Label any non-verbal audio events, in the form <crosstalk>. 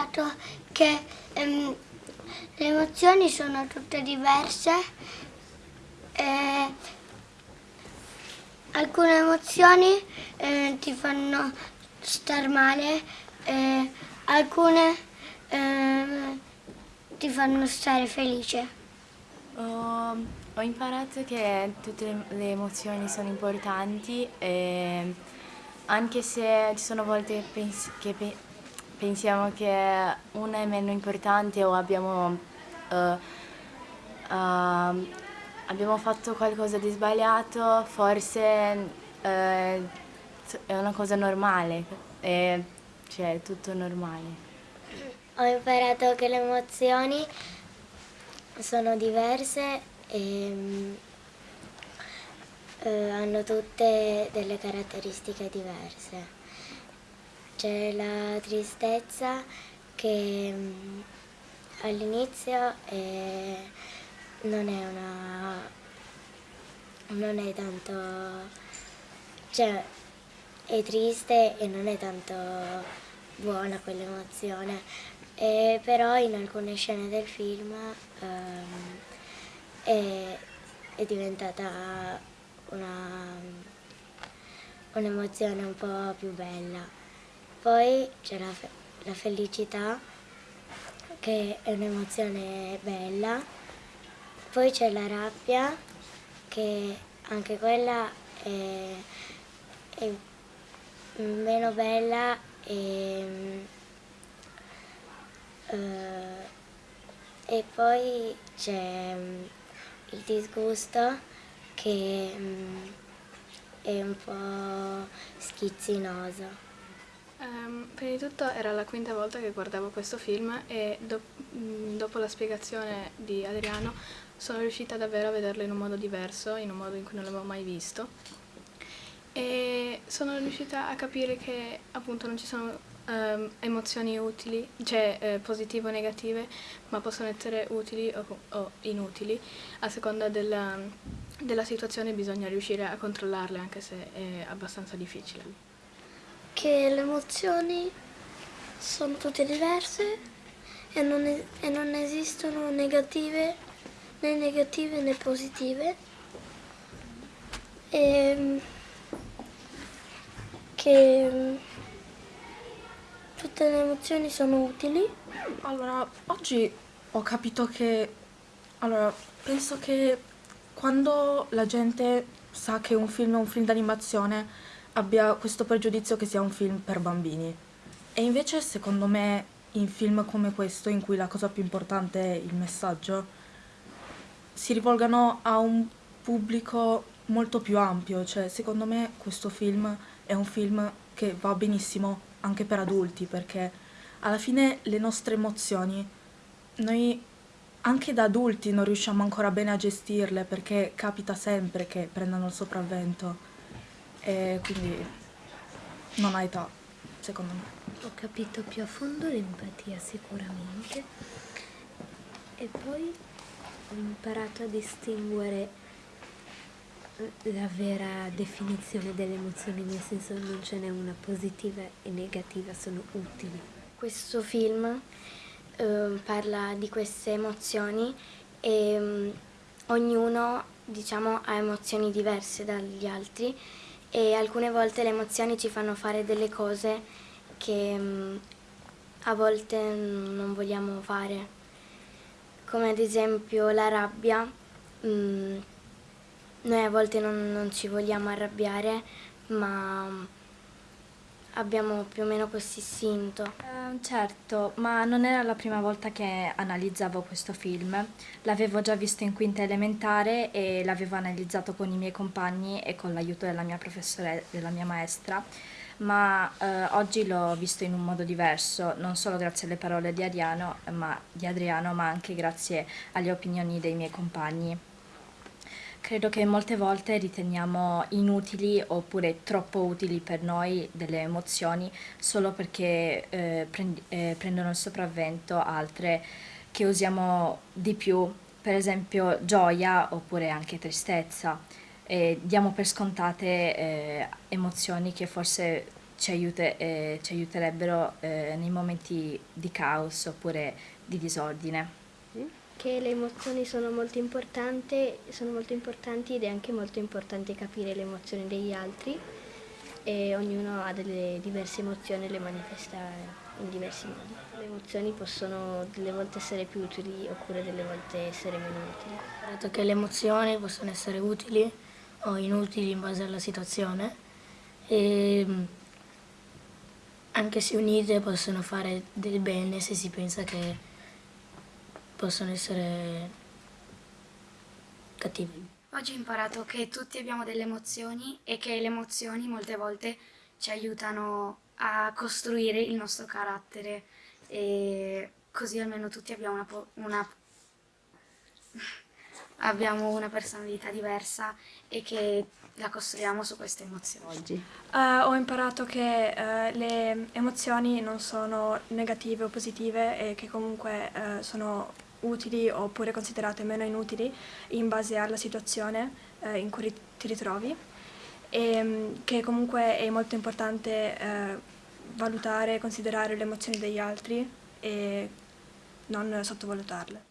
imparato che ehm, le emozioni sono tutte diverse. E alcune emozioni eh, ti fanno star male, eh, alcune eh, ti fanno stare felice. Ho, ho imparato che tutte le, emozioni sono importanti, e anche se ci sono volte che, pensiamo che una è meno importante o abbiamo, uh, uh, abbiamo fatto qualcosa di sbagliato, forse uh, è una cosa normale, è, cioè è tutto normale. Ho imparato che le emozioni sono diverse e eh, hanno tutte delle caratteristiche diverse. C'è la tristezza che mm, all'inizio non è una... non è tanto... cioè è triste e non è tanto buona quell'emozione, però in alcune scene del film ehm, è, è diventata un'emozione un po' più bella. Poi c'è la, fe la felicità, che è un'emozione bella. Poi c'è la rabbia, che anche quella è, è meno bella e, uh, e poi c'è um, il disgusto che um, è un po' schizzinoso. Um, prima di tutto era la quinta volta che guardavo questo film e do mm, dopo la spiegazione di Adriano sono riuscita davvero a vederlo in un modo diverso, in un modo in cui non l'avevo mai visto. E sono riuscita a capire che appunto non ci sono um, emozioni utili, cioè eh, positive o negative, ma possono essere utili o, o inutili. A seconda della, della situazione bisogna riuscire a controllarle anche se è abbastanza difficile che le emozioni sono tutte diverse e non, e non esistono negative, né negative né positive. E che tutte le emozioni sono utili. Allora, oggi ho capito che... Allora, penso che quando la gente sa che un film è un film d'animazione abbia questo pregiudizio che sia un film per bambini. E invece secondo me in film come questo, in cui la cosa più importante è il messaggio, si rivolgano a un pubblico molto più ampio, cioè secondo me questo film è un film che va benissimo anche per adulti, perché alla fine le nostre emozioni, noi anche da adulti non riusciamo ancora bene a gestirle, perché capita sempre che prendano il sopravvento e quindi non ha età, secondo me. Ho capito più a fondo l'empatia sicuramente e poi ho imparato a distinguere la vera definizione delle emozioni, nel senso non ce n'è una positiva e negativa, sono utili. Questo film eh, parla di queste emozioni e um, ognuno diciamo, ha emozioni diverse dagli altri e alcune volte le emozioni ci fanno fare delle cose che mm, a volte non vogliamo fare, come ad esempio la rabbia. Mm, noi a volte non, non ci vogliamo arrabbiare, ma abbiamo più o meno questo istinto. Uh, certo, ma non era la prima volta che analizzavo questo film. L'avevo già visto in quinta elementare e l'avevo analizzato con i miei compagni e con l'aiuto della mia professoressa, della mia maestra, ma uh, oggi l'ho visto in un modo diverso, non solo grazie alle parole di Adriano, ma, di Adriano, ma anche grazie alle opinioni dei miei compagni. Credo che molte volte riteniamo inutili oppure troppo utili per noi delle emozioni solo perché eh, prend eh, prendono il sopravvento altre che usiamo di più, per esempio gioia oppure anche tristezza. E diamo per scontate eh, emozioni che forse ci, aiute, eh, ci aiuterebbero eh, nei momenti di caos oppure di disordine. Che le emozioni sono molto, sono molto importanti ed è anche molto importante capire le emozioni degli altri e ognuno ha delle diverse emozioni e le manifesta in diversi modi. Le emozioni possono delle volte essere più utili oppure delle volte essere meno utili. Detto che le emozioni possono essere utili o inutili in base alla situazione e anche se unite possono fare del bene se si pensa che possono essere cattivi. Oggi ho imparato che tutti abbiamo delle emozioni e che le emozioni molte volte ci aiutano a costruire il nostro carattere e così almeno tutti abbiamo una, una, <laughs> abbiamo una personalità diversa e che la costruiamo su queste emozioni. Oggi. Uh, ho imparato che uh, le emozioni non sono negative o positive e che comunque uh, sono utili oppure considerate meno inutili in base alla situazione eh, in cui ti ritrovi e mm, che comunque è molto importante eh, valutare e considerare le emozioni degli altri e non sottovalutarle.